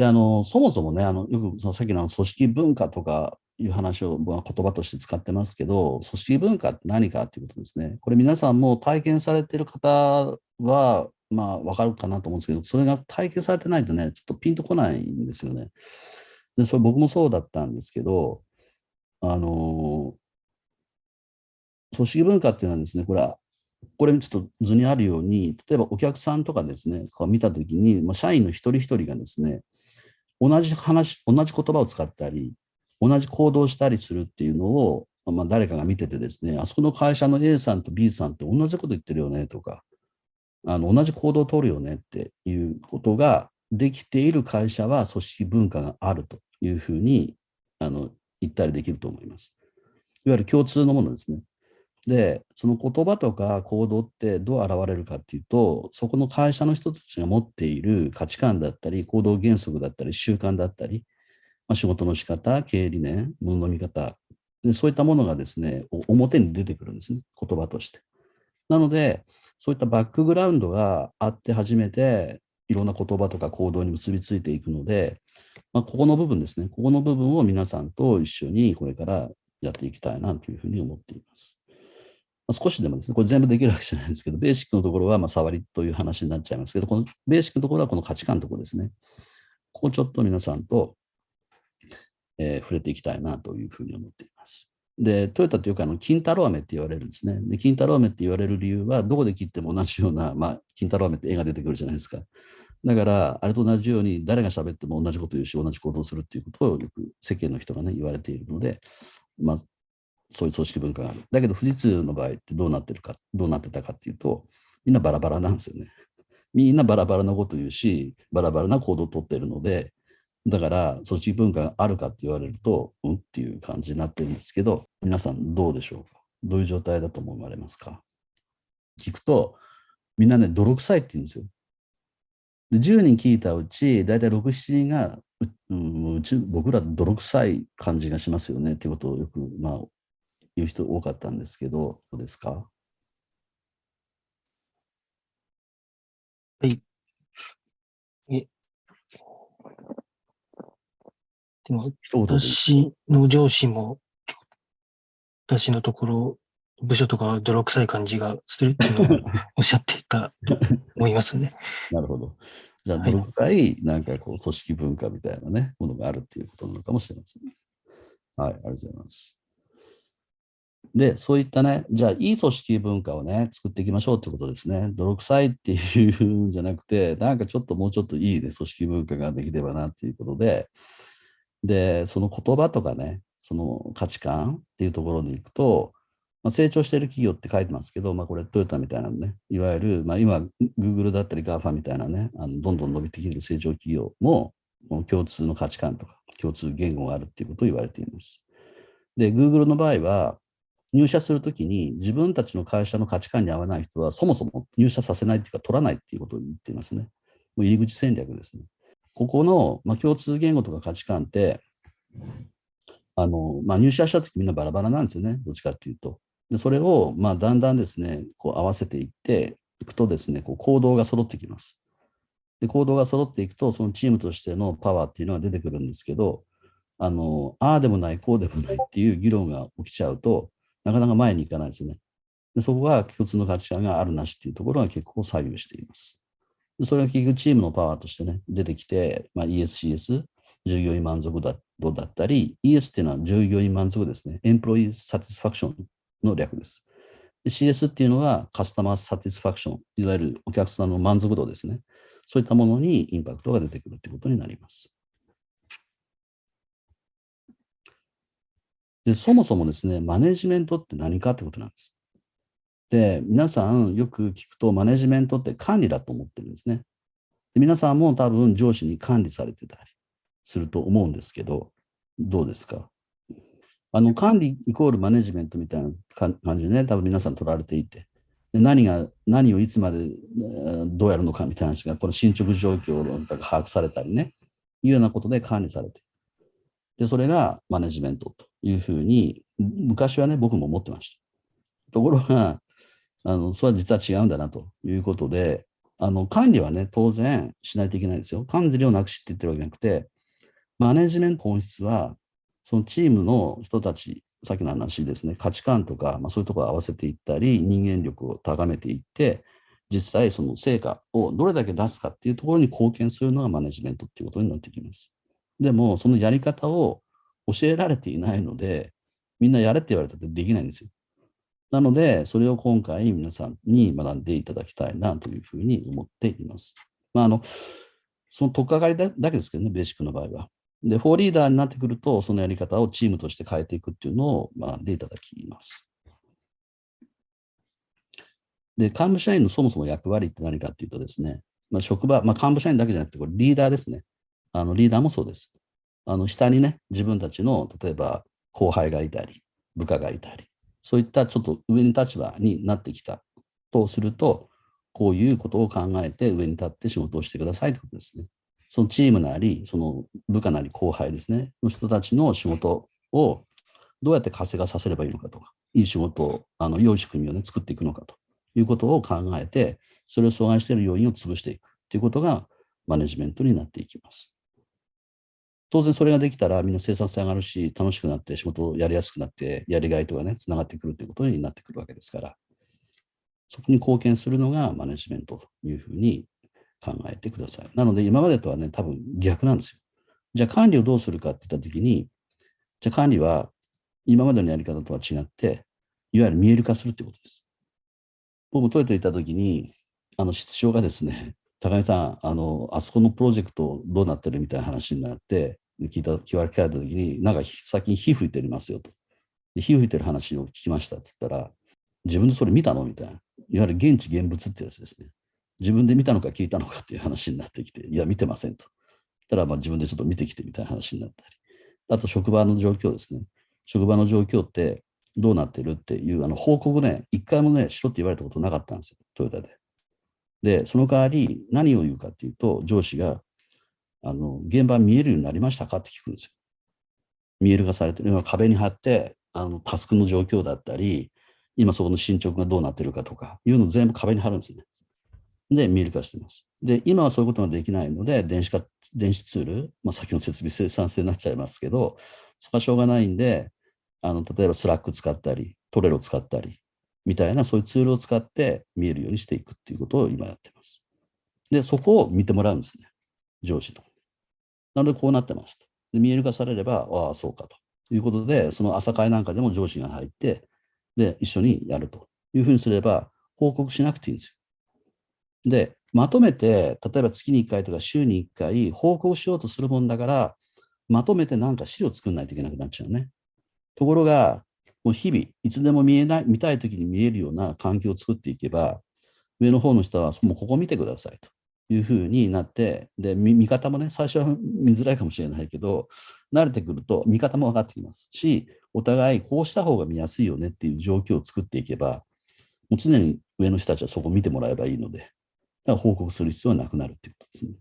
であのそもそもね、あのよくそのさっきの組織文化とかいう話を僕は言葉として使ってますけど、組織文化って何かっていうことですね。これ皆さんも体験されてる方は、まあ分かるかなと思うんですけど、それが体験されてないとね、ちょっとピンとこないんですよね。でそれ僕もそうだったんですけど、あの、組織文化っていうのはですね、これは、これちょっと図にあるように、例えばお客さんとかですね、見たときに、まあ、社員の一人一人がですね、同じ話、同じ言葉を使ったり、同じ行動したりするっていうのを、まあ、誰かが見ててですね、あそこの会社の A さんと B さんって同じこと言ってるよねとか、あの同じ行動を取るよねっていうことができている会社は組織文化があるというふうにあの言ったりできると思います。いわゆる共通のものですね。で、その言葉とか行動ってどう現れるかっていうと、そこの会社の人たちが持っている価値観だったり、行動原則だったり、習慣だったり、まあ、仕事の仕方、経営理念、物の見方で、そういったものがですね、表に出てくるんですね、言葉として。なので、そういったバックグラウンドがあって初めて、いろんな言葉とか行動に結びついていくので、まあ、ここの部分ですね、ここの部分を皆さんと一緒にこれからやっていきたいなというふうに思っています。ま、少しでもですね、これ全部できるわけじゃないんですけど、ベーシックのところはま触りという話になっちゃいますけど、このベーシックのところはこの価値観のところですね。ここちょっと皆さんと、えー、触れていきたいなというふうに思っています。で、トヨタというか、あの、金太郎飴って言われるんですね。で、金太郎飴って言われる理由は、どこで切っても同じような、まあ、金太郎飴って絵が出てくるじゃないですか。だから、あれと同じように、誰が喋っても同じこと言うし、同じ行動するっていうことをよく世間の人がね、言われているので、まあ、そういう組織文化がある。だけど、富士通の場合ってどうなってるか、どうなってたかっていうと、みんなバラバラなんですよね。みんなバラバラなこと言うし、バラバラな行動をとってるので、だから、組織文化があるかって言われると、うんっていう感じになってるんですけど、皆さんどうでしょうか？どういう状態だと思われますか？聞くと、みんなね、泥臭いって言うんですよ。で10人聞いたうち、大体6、7人がう、ううち僕ら泥臭い感じがしますよねっていうことをよく、まあ、言う人多かったんですけど、どうですか？はい。え、でも、私の上司も、私のところ、部署とか泥臭い感じがするっていうのを おっしゃっていたと思いますね。なるほど。じゃあ、泥臭い、なんかこう、組織文化みたいなね、ものがあるっていうことなのかもしれません、ね。はい、ありがとうございます。で、そういったね、じゃあ、いい組織文化をね、作っていきましょうってことですね。泥臭いっていうんじゃなくて、なんかちょっともうちょっといいね、組織文化ができればなっていうことで、で、その言葉とかね、その価値観っていうところに行くと、まあ、成長している企業って書いてますけど、まあ、これトヨタみたいなね、いわゆる、まあ、今、Google だったり GAFA みたいなね、あのどんどん伸びてきてる成長企業も、共通の価値観とか共通言語があるっていうことを言われています。で、Google の場合は、入社するときに自分たちの会社の価値観に合わない人はそもそも入社させないっていうか取らないっていうことを言っていますね。もう入り口戦略ですね。ここの、まあ、共通言語とか価値観って、あのまあ、入社したときみんなバラバラなんですよね、どっちかっていうと。でそれを、まあ、だんだんですね、こう合わせていっていくとですね、こう行動が揃ってきます。で、行動が揃っていくと、そのチームとしてのパワーっていうのが出てくるんですけど、あの、ああでもない、こうでもないっていう議論が起きちゃうと、なかなか前に行かないですよね。でそこが共通の価値観があるなしっていうところが結構左右しています。それが結局チームのパワーとしてね、出てきて、まあ、ESCS、従業員満足度だったり、ES っていうのは従業員満足ですね。エンプロイーサティスファクションの略です。で CS っていうのはカスタマーサティスファクション、いわゆるお客さんの満足度ですね。そういったものにインパクトが出てくるということになります。で、そもそもですね、マネジメントって何かってことなんです。で、皆さんよく聞くと、マネジメントって管理だと思ってるんですね。で皆さんも多分上司に管理されてたりすると思うんですけど、どうですか？あの管理イコールマネジメントみたいな感じでね、多分皆さん取られていて、で何が、何をいつまでどうやるのかみたいな話が、この進捗状況が把握されたりね、いうようなことで管理されてで、それがマネジメントというふうに、昔はね、僕も思ってました。ところが、あのそれは実は違うんだなということで、あの管理はね、当然しないといけないですよ。管理をなくしって言ってるわけじゃなくて、マネジメント本質は、そのチームの人たち、さっきの話ですね、価値観とか、まあ、そういうところを合わせていったり、人間力を高めていって、実際その成果をどれだけ出すかっていうところに貢献するのがマネジメントっていうことになってきます。でも、そのやり方を教えられていないので、みんなやれって言われたってできないんですよ。なので、それを今回皆さんに学んでいただきたいなというふうに思っています。まあ、あの、その取っかかりだけですけどね、ベーシックの場合は。で、フォーリーダーになってくると、そのやり方をチームとして変えていくっていうのを学んでいただきます。で、幹部社員のそもそも役割って何かっていうとですね、まあ、職場、まあ、幹部社員だけじゃなくて、これリーダーですね。あのリーダーもそうです。あの下にね、自分たちの、例えば後輩がいたり、部下がいたり、そういったちょっと上に立場になってきたとすると、こういうことを考えて上に立って仕事をしてくださいということですね。そのチームなり、その部下なり後輩ですね、の人たちの仕事をどうやって活性化させればいいのかとか、いい仕事を、あの良い仕組みを、ね、作っていくのかということを考えて、それを阻害している要因を潰していくということがマネジメントになっていきます。当然それができたらみんな生産性上がるし、楽しくなって仕事をやりやすくなって、やりがいとかね、つながってくるということになってくるわけですから、そこに貢献するのがマネジメントというふうに考えてください。なので今までとはね、多分逆なんですよ。じゃあ管理をどうするかって言ったときに、じゃあ管理は今までのやり方とは違って、いわゆる見える化するってことです。僕、トヨタ行ったときに、あの、室長がですね、高木さん、あの、あそこのプロジェクトどうなってるみたいな話になって、聞いた、聞かれたときに、なんか最近火吹いておりますよと。で火吹いてる話を聞きましたって言ったら、自分でそれ見たのみたいな。いわゆる現地現物ってやつですね。自分で見たのか聞いたのかっていう話になってきて、いや、見てませんと。たら、まあ自分でちょっと見てきてみたいな話になったり。あと、職場の状況ですね。職場の状況ってどうなってるっていうあの報告ね、一回もね、しろって言われたことなかったんですよ、トヨタで。で、その代わり何を言うかっていうと、上司が、あの、現場見えるようになりましたか？って聞くんですよ。見える化されてる。壁に貼って、あの、タスクの状況だったり、今そこの進捗がどうなってるかとかいうのを全部壁に貼るんですね。で、見える化してます。で、今はそういうことができないので、電子化、電子ツール、まあ、先の設備生産性になっちゃいますけど、そこはしょうがないんで、あの、例えば Slack 使ったり、 Trello 使ったり、みたいなそういうツールを使って見えるようにしていくっていうことを今やってます。で、そこを見てもらうんですね。上司と。なのでこうなってますと。見える化されれば、ああ、そうかということで、その朝会なんかでも上司が入って、で、一緒にやるというふうにすれば、報告しなくていいんですよ。で、まとめて、例えば月に1回とか週に1回報告しようとするもんだから、まとめてなんか資料作んないといけなくなっちゃうね。ところが、もう日々、いつでも見えない、見たいときに見えるような環境を作っていけば、上の方の人は、もうここ見てくださいというふうになって、で、見方もね、最初は見づらいかもしれないけど、慣れてくると見方も分かってきますし、お互いこうした方が見やすいよねっていう状況を作っていけば、もう常に上の人たちはそこを見てもらえばいいので、だから報告する必要はなくなるっていうことですね。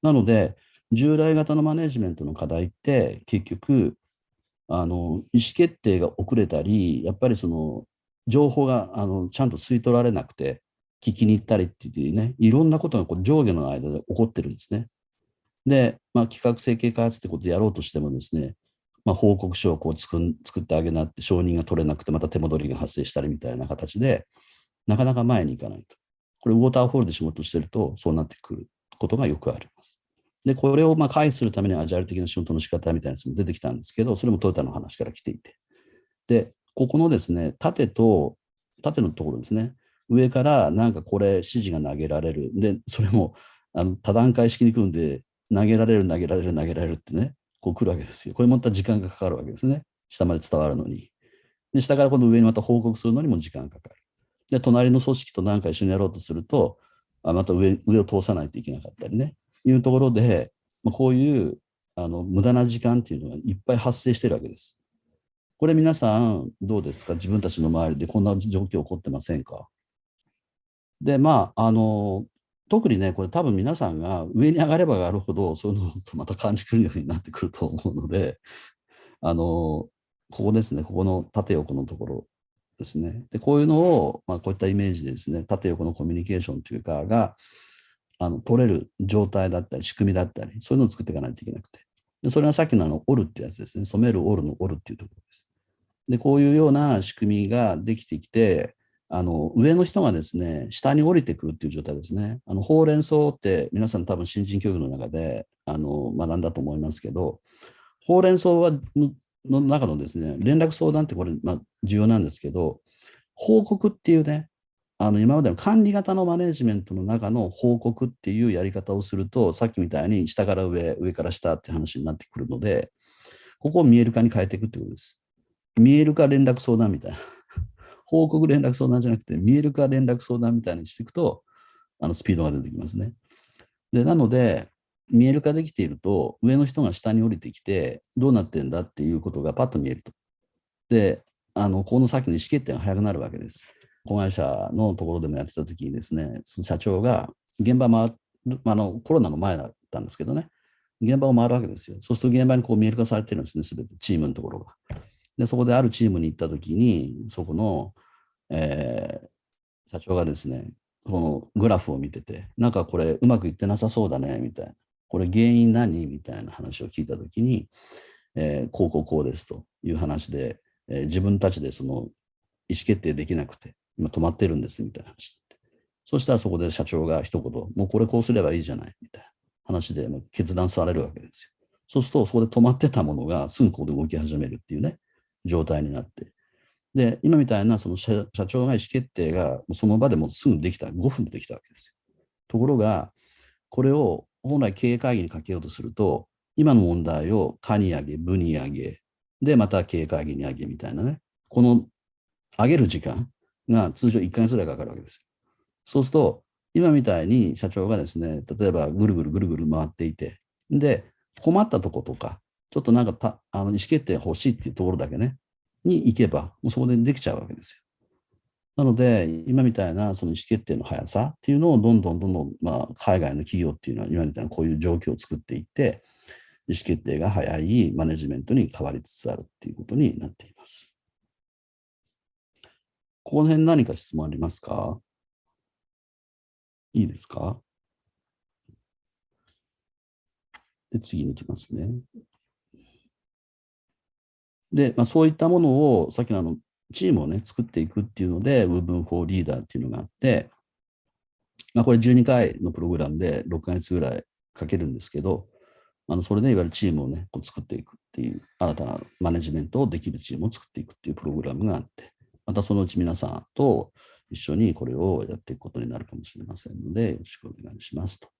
なので、従来型のマネジメントの課題って結局あの意思決定が遅れたりやっぱりその情報があのちゃんと吸い取られなくて聞きに行ったりっていうねいろんなことがこう上下の間で起こってるんですね。で、まあ、企画設計開発ってことでやろうとしてもですね、まあ、報告書をこう作ってあげなって承認が取れなくてまた手戻りが発生したりみたいな形でなかなか前に行かないと。これウォーターフォールで仕事してるとそうなってくることがよくある。で、これをまあ回避するためにアジャイル的な仕事の仕方みたいなやつも出てきたんですけど、それもトヨタの話から来ていて。で、ここのですね、縦と、縦のところですね、上からなんかこれ指示が投げられる。で、それもあの多段階式に組んで、投げられる、投げられる、投げられるってね、こう来るわけですよ。これまた時間がかかるわけですね。下まで伝わるのに。で、下からこの上にまた報告するのにも時間かかる。で、隣の組織と何か一緒にやろうとすると、あまた上上を通さないといけなかったりね。いうところで、まあ、こういうあの無駄な時間っていうのがいっぱい発生してるわけです。これ皆さんどうですか？自分たちの周りでこんな状況起こってませんか？で、まあ、あの、特にね、これ多分皆さんが上に上がれば上がるほど、そういうのとまた感じくるようになってくると思うので、あの、ここですね、ここの縦横のところ、ですね。で、こういうのを、まあ、こういったイメージでですね、縦横のコミュニケーションというかが、あの取れる状態だったり、仕組みだったり、そういうのを作っていかないといけなくて。でそれがさっきのあの折るってやつですね。染める折るの折るっていうところです。で、こういうような仕組みができてきて、あの上の人がですね、下に降りてくるっていう状態ですね。あのほうれん草って皆さん多分新人教育の中であの学んだと思いますけど、ほうれん草はの中のですね、連絡相談ってこれ、まあ、重要なんですけど、報告っていうね、あの今までの管理型のマネジメントの中の報告っていうやり方をすると、さっきみたいに下から上、上から下って話になってくるので、ここを見える化に変えていくってことです。見える化連絡相談みたいな。報告連絡相談じゃなくて、見える化連絡相談みたいにしていくと、あのスピードが出てきますね。でなので、見える化できていると、上の人が下に降りてきて、どうなってんだっていうことがパッと見えると。で、あのこの先の意思決定が早くなるわけです。子会社のところでもやってた時にですね、その社長が現場回る、あのコロナの前だったんですけどね、現場を回るわけですよ。そうすると現場にこう見える化されてるんですね、すべてチームのところが。で、そこであるチームに行った時に、そこの、えー、社長がですね、このグラフを見てて、なんかこれうまくいってなさそうだね、みたいな。これ原因何？みたいな話を聞いたときに、えー、こうこうこうですという話で、えー、自分たちでその意思決定できなくて、今止まってるんですみたいな話そしたらそこで社長が一言、もうこれこうすればいいじゃないみたいな話でも決断されるわけですよ。そうすると、そこで止まってたものがすぐここで動き始めるっていうね、状態になって。で、今みたいなその社長が意思決定がその場でもすぐできた、5分でできたわけですよ。ところが、これを本来経営会議にかけようとすると、今の問題を課に上げ、部に上げ、で、また経営会議に上げみたいなね、この上げる時間が通常1ヶ月ぐらいかかるわけです。そうすると、今みたいに社長がですね、例えばぐるぐるぐるぐる回っていて、で、困ったとことか、ちょっとなんかたあの意思決定欲しいっていうところだけね、に行けば、もうそこでできちゃうわけですよ。なので、今みたいなその意思決定の速さっていうのをどんどんどんどん、まあ、海外の企業っていうのは今みたいなこういう状況を作っていって、意思決定が早いマネジメントに変わりつつあるっていうことになっています。この辺何か質問ありますか？いいですか？で、次に行きますね。で、まあ、そういったものを、さっきのあのチームをね、作っていくっていうので、Woven for Leader っていうのがあって、まあ、これ12回のプログラムで6ヶ月ぐらいかけるんですけど、あのそれでいわゆるチームをね、こう作っていくっていう、新たなマネジメントをできるチームを作っていくっていうプログラムがあって、またそのうち皆さんと一緒にこれをやっていくことになるかもしれませんので、よろしくお願いしますと。